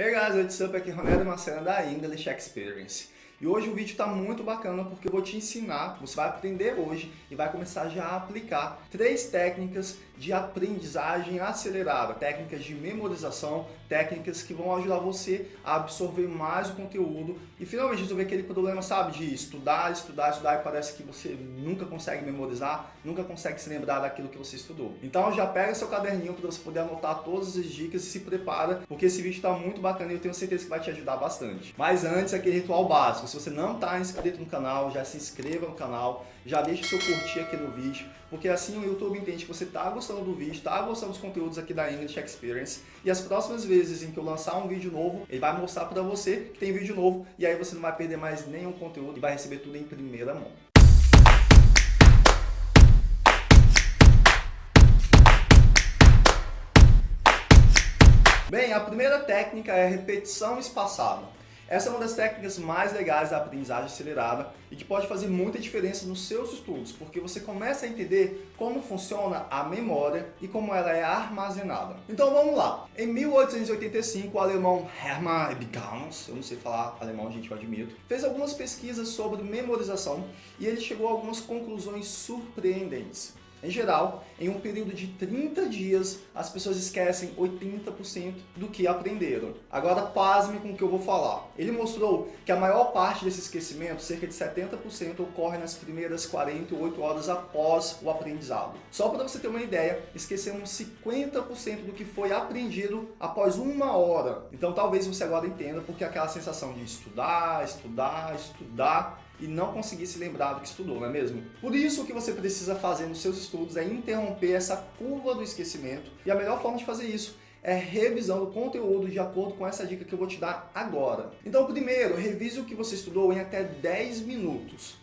Hey guys, what's up? Aqui é Ronaldo Marcelo da English Experience. E hoje o vídeo está muito bacana porque eu vou te ensinar, você vai aprender hoje e vai começar já a aplicar três técnicas de aprendizagem acelerada, técnicas de memorização, técnicas que vão ajudar você a absorver mais o conteúdo e finalmente resolver aquele problema, sabe, de estudar, estudar, estudar e parece que você nunca consegue memorizar, nunca consegue se lembrar daquilo que você estudou. Então já pega seu caderninho para você poder anotar todas as dicas e se prepara, porque esse vídeo está muito bacana e eu tenho certeza que vai te ajudar bastante. Mas antes, aquele ritual básico, se você não está inscrito no canal, já se inscreva no canal, já deixe seu curtir aqui no vídeo, porque assim o YouTube entende que você está gostando do vídeo, está gostando dos conteúdos aqui da English Experience, e as próximas vezes em que eu lançar um vídeo novo, ele vai mostrar para você que tem vídeo novo, e aí você não vai perder mais nenhum conteúdo e vai receber tudo em primeira mão. Bem, a primeira técnica é repetição espaçada. Essa é uma das técnicas mais legais da aprendizagem acelerada e que pode fazer muita diferença nos seus estudos, porque você começa a entender como funciona a memória e como ela é armazenada. Então vamos lá. Em 1885, o alemão Hermann Ebbinghaus, eu não sei falar alemão, gente, eu admito, fez algumas pesquisas sobre memorização e ele chegou a algumas conclusões surpreendentes. Em geral, em um período de 30 dias, as pessoas esquecem 80% do que aprenderam. Agora, pasme com o que eu vou falar. Ele mostrou que a maior parte desse esquecimento, cerca de 70%, ocorre nas primeiras 48 horas após o aprendizado. Só para você ter uma ideia, esquecemos 50% do que foi aprendido após uma hora. Então, talvez você agora entenda porque aquela sensação de estudar, estudar, estudar, e não conseguir se lembrar do que estudou, não é mesmo? Por isso, o que você precisa fazer nos seus estudos é interromper essa curva do esquecimento e a melhor forma de fazer isso é revisão do conteúdo de acordo com essa dica que eu vou te dar agora. Então, primeiro, revise o que você estudou em até 10 minutos.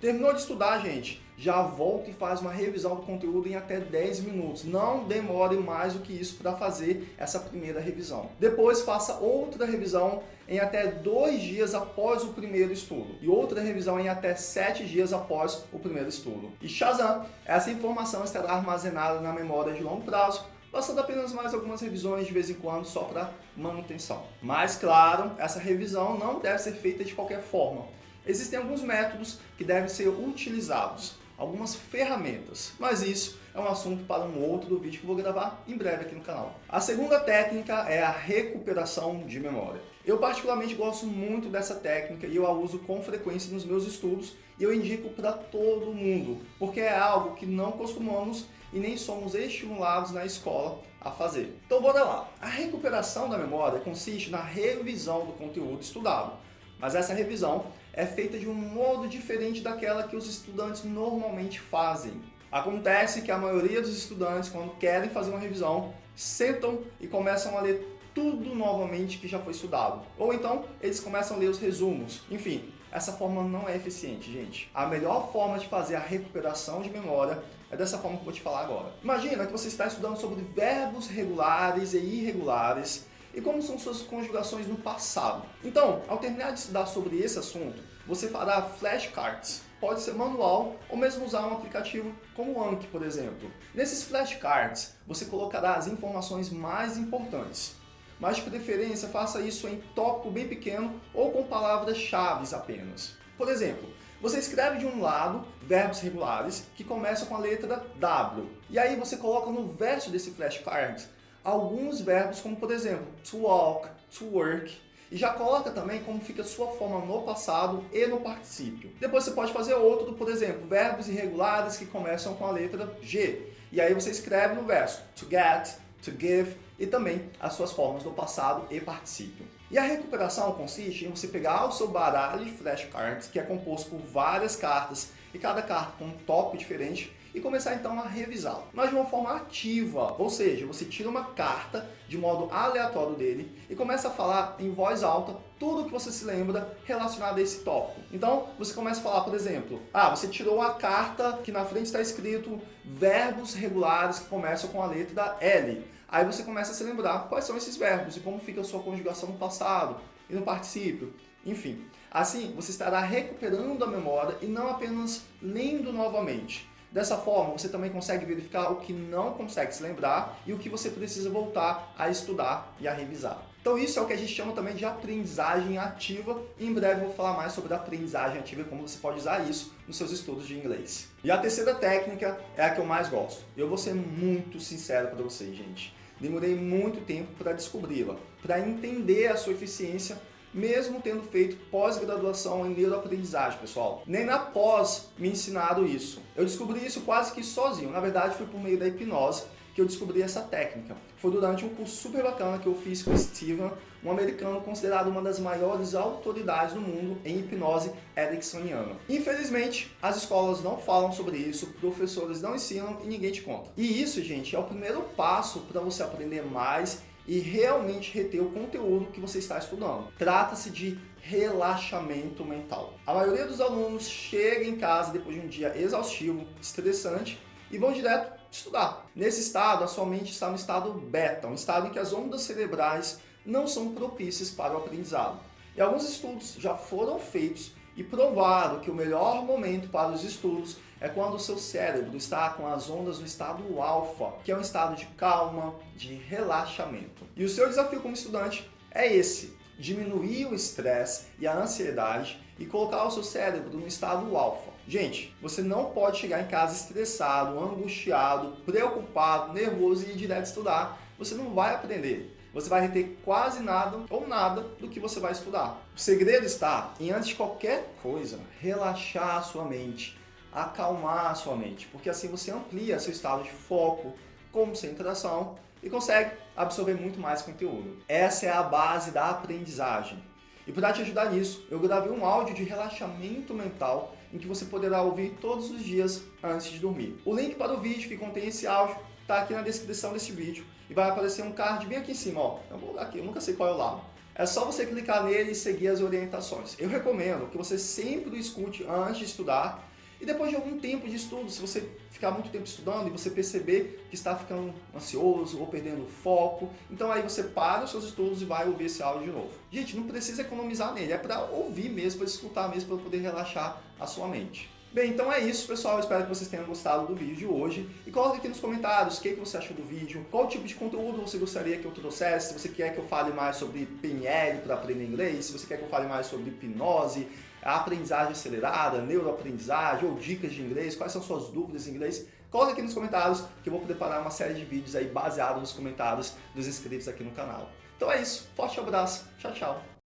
Terminou de estudar, gente? Já volta e faz uma revisão do conteúdo em até 10 minutos. Não demore mais do que isso para fazer essa primeira revisão. Depois faça outra revisão em até dois dias após o primeiro estudo. E outra revisão em até sete dias após o primeiro estudo. E Shazam, essa informação estará armazenada na memória de longo prazo bastando apenas mais algumas revisões de vez em quando só para manutenção. Mas claro, essa revisão não deve ser feita de qualquer forma. Existem alguns métodos que devem ser utilizados, algumas ferramentas, mas isso é um assunto para um outro vídeo que eu vou gravar em breve aqui no canal. A segunda técnica é a recuperação de memória. Eu particularmente gosto muito dessa técnica e eu a uso com frequência nos meus estudos e eu indico para todo mundo, porque é algo que não costumamos e nem somos estimulados na escola a fazer. Então bora lá. A recuperação da memória consiste na revisão do conteúdo estudado, mas essa revisão é feita de um modo diferente daquela que os estudantes normalmente fazem. Acontece que a maioria dos estudantes, quando querem fazer uma revisão, sentam e começam a ler tudo novamente que já foi estudado. Ou então, eles começam a ler os resumos. Enfim, essa forma não é eficiente, gente. A melhor forma de fazer a recuperação de memória é dessa forma que eu vou te falar agora. Imagina que você está estudando sobre verbos regulares e irregulares e como são suas conjugações no passado. Então, ao terminar de estudar sobre esse assunto, você fará flashcards. Pode ser manual ou mesmo usar um aplicativo como o Anki, por exemplo. Nesses flashcards, você colocará as informações mais importantes. Mas de preferência, faça isso em tópico bem pequeno ou com palavras-chave apenas. Por exemplo, você escreve de um lado verbos regulares que começam com a letra W. E aí você coloca no verso desse flashcard alguns verbos como, por exemplo, to walk, to work, e já coloca também como fica sua forma no passado e no particípio. Depois você pode fazer outro, por exemplo, verbos irregulares que começam com a letra G. E aí você escreve no verso to get, to give e também as suas formas no passado e particípio. E a recuperação consiste em você pegar o seu baralho de flashcards, que é composto por várias cartas, e cada carta com um tópico diferente, e começar então a revisá-lo. Mas de uma forma ativa, ou seja, você tira uma carta de modo aleatório dele e começa a falar em voz alta tudo o que você se lembra relacionado a esse tópico. Então, você começa a falar, por exemplo, ah, você tirou a carta que na frente está escrito verbos regulares que começam com a letra L. Aí você começa a se lembrar quais são esses verbos e como fica a sua conjugação no passado e no particípio. Enfim, assim você estará recuperando a memória e não apenas lendo novamente. Dessa forma, você também consegue verificar o que não consegue se lembrar e o que você precisa voltar a estudar e a revisar. Então isso é o que a gente chama também de aprendizagem ativa. Em breve vou falar mais sobre a aprendizagem ativa e como você pode usar isso nos seus estudos de inglês. E a terceira técnica é a que eu mais gosto. Eu vou ser muito sincero para vocês, gente. Demorei muito tempo para descobri-la, para entender a sua eficiência mesmo tendo feito pós-graduação em neuroaprendizagem, pessoal. Nem na pós me ensinaram isso. Eu descobri isso quase que sozinho. Na verdade, foi por meio da hipnose que eu descobri essa técnica. Foi durante um curso super bacana que eu fiz com o Steven, um americano considerado uma das maiores autoridades do mundo em hipnose ericksoniana. Infelizmente, as escolas não falam sobre isso, professores não ensinam e ninguém te conta. E isso, gente, é o primeiro passo para você aprender mais e realmente reter o conteúdo que você está estudando. Trata-se de relaxamento mental. A maioria dos alunos chega em casa depois de um dia exaustivo, estressante, e vão direto estudar. Nesse estado, a sua mente está no estado beta, um estado em que as ondas cerebrais não são propícias para o aprendizado. E alguns estudos já foram feitos e provado que o melhor momento para os estudos é quando o seu cérebro está com as ondas no estado alfa, que é um estado de calma, de relaxamento. E o seu desafio como estudante é esse, diminuir o estresse e a ansiedade e colocar o seu cérebro no estado alfa. Gente, você não pode chegar em casa estressado, angustiado, preocupado, nervoso e ir direto estudar. Você não vai aprender você vai reter quase nada ou nada do que você vai estudar. O segredo está em, antes de qualquer coisa, relaxar a sua mente, acalmar a sua mente, porque assim você amplia seu estado de foco, concentração e consegue absorver muito mais conteúdo. Essa é a base da aprendizagem. E para te ajudar nisso, eu gravei um áudio de relaxamento mental em que você poderá ouvir todos os dias antes de dormir. O link para o vídeo que contém esse áudio está aqui na descrição desse vídeo e vai aparecer um card bem aqui em cima, ó. Eu vou aqui, eu nunca sei qual é o lado. É só você clicar nele e seguir as orientações. Eu recomendo que você sempre o escute antes de estudar e depois de algum tempo de estudo, se você ficar muito tempo estudando e você perceber que está ficando ansioso ou perdendo foco, então aí você para os seus estudos e vai ouvir esse áudio de novo. Gente, não precisa economizar nele, é para ouvir mesmo, para escutar mesmo, para poder relaxar a sua mente. Bem, então é isso, pessoal. Eu espero que vocês tenham gostado do vídeo de hoje. E coloque aqui nos comentários o que, você achou do vídeo, qual tipo de conteúdo você gostaria que eu trouxesse, se você quer que eu fale mais sobre PNL para aprender inglês, se você quer que eu fale mais sobre hipnose, aprendizagem acelerada, neuroaprendizagem ou dicas de inglês, quais são suas dúvidas em inglês. Coloque aqui nos comentários que eu vou preparar uma série de vídeos aí baseados nos comentários dos inscritos aqui no canal. Então é isso, forte abraço, tchau, tchau.